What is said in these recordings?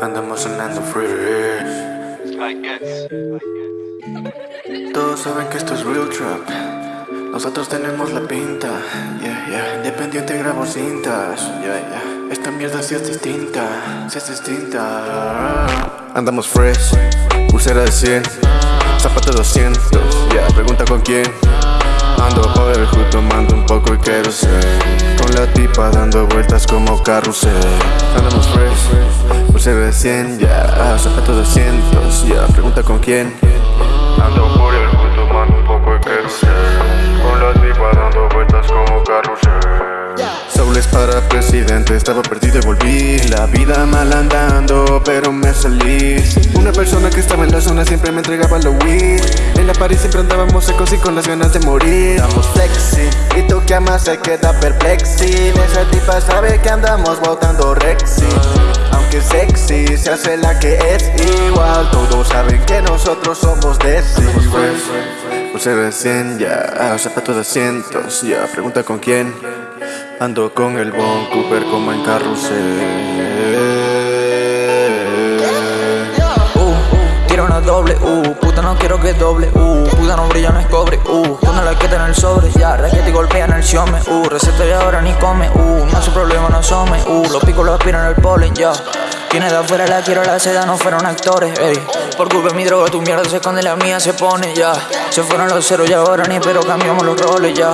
Andamos sonando free. Todos saben que esto es real trap. Nosotros tenemos la pinta. Yeah, yeah. Independiente grabo cintas. Yeah, yeah. Esta mierda sí es distinta. Sí es distinta. Andamos fresh. Pulsera de 100. Zapato 200. Yeah, pregunta con quién. Ando Dando vueltas como carrusel. Andamos fresh, pulsera de 100, ya yeah. Zapato 200, ya. Pregunta con quién. Ando por el hood tomando un poco quiero ser Con la tipa dando vueltas como carrusel. Saules para presidente, estaba perdido y volví. La vida mal andando, pero me salí. Una persona que estaba en la zona siempre me entregaba lo weed party siempre andábamos secos y con las ganas de morir. Estamos flexi, y tú que amas se queda perplexi. Esa tipa sabe que andamos botando rexi Aunque sexy, se hace la que es igual. Todos saben que nosotros somos de Pulsera de 100, ya, zapato de cientos, ya, pregunta con quién. Ando con el Bon Cooper como en carrusel doble, uh, puta no quiero que doble, uh, puta no brilla no es cobre, uh, cuando la quita en el sobre, ya, raquete y golpea en el siome, uh, receta y ahora ni come, uh, no es su problema, no some, uh, los picos los aspiran el polen, ya. Quienes de afuera la quiero, la seda no fueron actores, ey. Por culpa de mi droga, tu mierda se esconde, la mía se pone, ya. Se fueron los ceros y ahora ni pero cambiamos los roles, ya.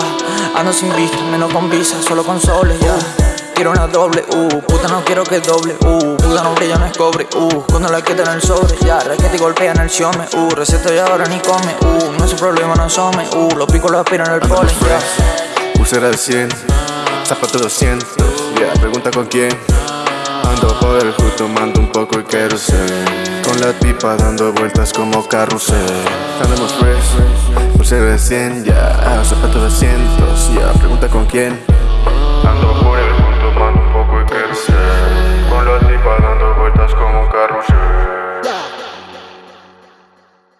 Ando sin vista, menos con visa, solo con soles, ya. Quiero una doble, uh, puta no quiero que doble, uh, puta no brilla, no es cobre, uh, cuando la quita en el sobre, ya, raquete y golpea en el siome, uh, receta y ahora ni come, uh, no es su problema, no some, uh, los picos los aspiran el polen, ya. Pulsera de 100, zapato 200, ya, pregunta con quién. Ando por el hood tomando un poco y quiero ser Con la tipa dando vueltas como carrusel. Andamos fresh, pulsera de 100, ya Zapato de cientos, ya Pregunta con quién